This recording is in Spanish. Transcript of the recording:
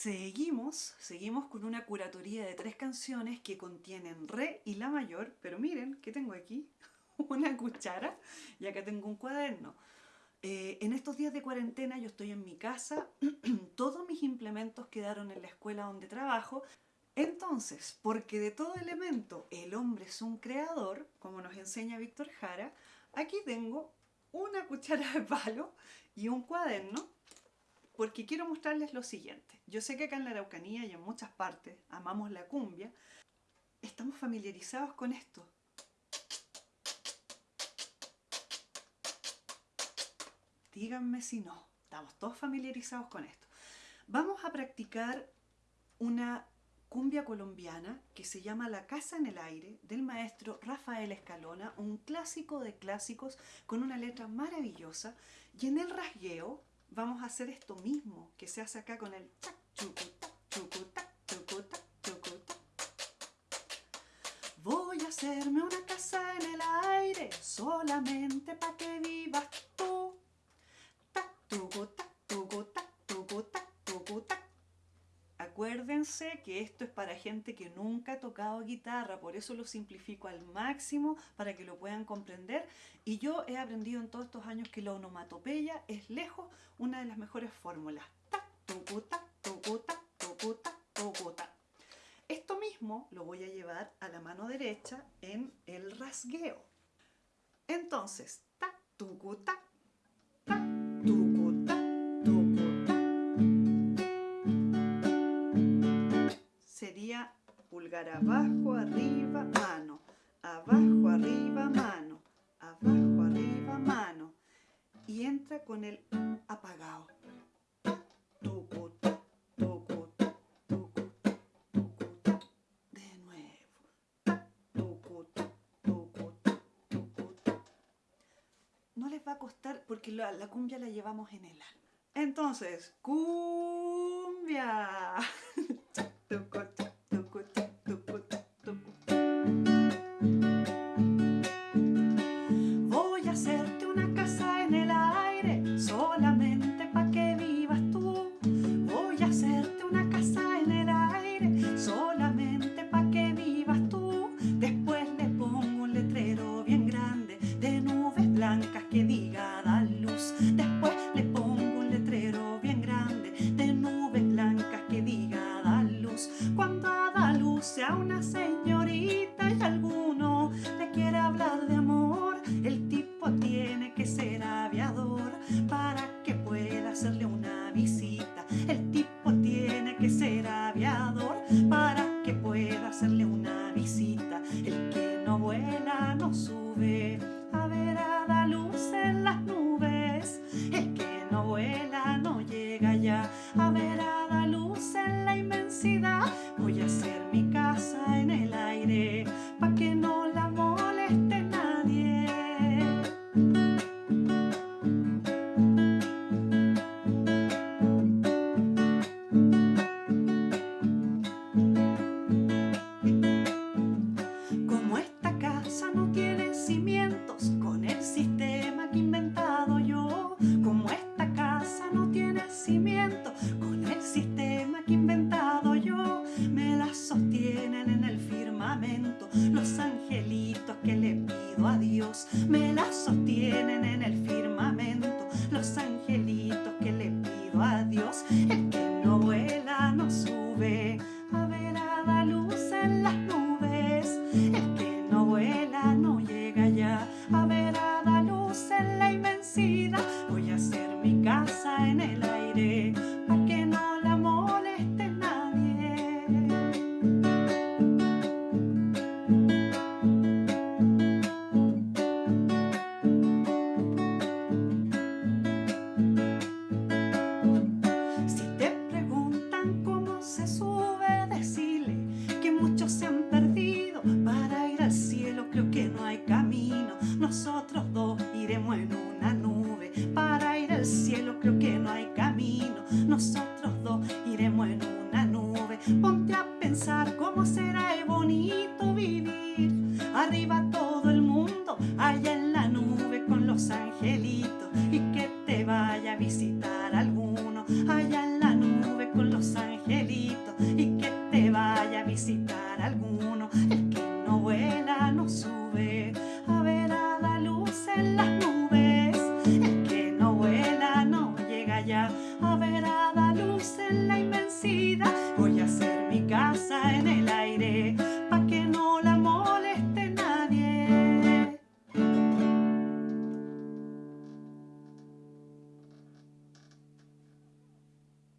Seguimos, seguimos con una curatoría de tres canciones que contienen re y la mayor, pero miren, ¿qué tengo aquí? Una cuchara y acá tengo un cuaderno. Eh, en estos días de cuarentena yo estoy en mi casa, todos mis implementos quedaron en la escuela donde trabajo, entonces, porque de todo elemento el hombre es un creador, como nos enseña Víctor Jara, aquí tengo una cuchara de palo y un cuaderno porque quiero mostrarles lo siguiente. Yo sé que acá en la Araucanía y en muchas partes amamos la cumbia, estamos familiarizados con esto. Díganme si no, estamos todos familiarizados con esto. Vamos a practicar una cumbia colombiana que se llama La Casa en el Aire del maestro Rafael Escalona, un clásico de clásicos con una letra maravillosa y en el rasgueo vamos a hacer esto mismo que se hace acá con el tac, chucuta, chucuta, chucuta, chucuta. Voy a hacerme una casa en el aire solamente para que vivas Acuérdense que esto es para gente que nunca ha tocado guitarra, por eso lo simplifico al máximo para que lo puedan comprender. Y yo he aprendido en todos estos años que la onomatopeya es lejos una de las mejores fórmulas. Ta, tucuta, tucuta, tucuta, tucuta. Esto mismo lo voy a llevar a la mano derecha en el rasgueo. Entonces, ta, tucuta, abajo, arriba, mano. Abajo, arriba, mano. Abajo, arriba, mano. Y entra con el apagado. De nuevo. No les va a costar porque la, la cumbia la llevamos en el alma. Entonces, cumbia. El que no vuela no sube angelito. nosotros dos iremos en una nube. Para ir al cielo creo que no hay camino, nosotros dos iremos en una nube. Ponte a pensar cómo será el bonito vivir, arriba todo.